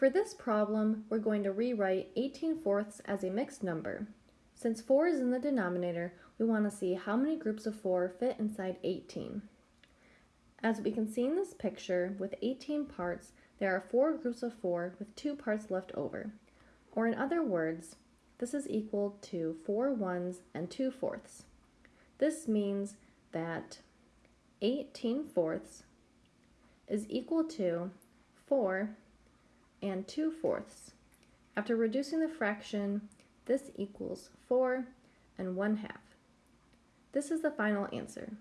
For this problem, we're going to rewrite 18 fourths as a mixed number. Since 4 is in the denominator, we want to see how many groups of 4 fit inside 18. As we can see in this picture, with 18 parts, there are 4 groups of 4 with 2 parts left over. Or in other words, this is equal to 4 ones and 2 fourths. This means that 18 fourths is equal to 4 and 2 fourths. After reducing the fraction, this equals 4 and 1 half. This is the final answer.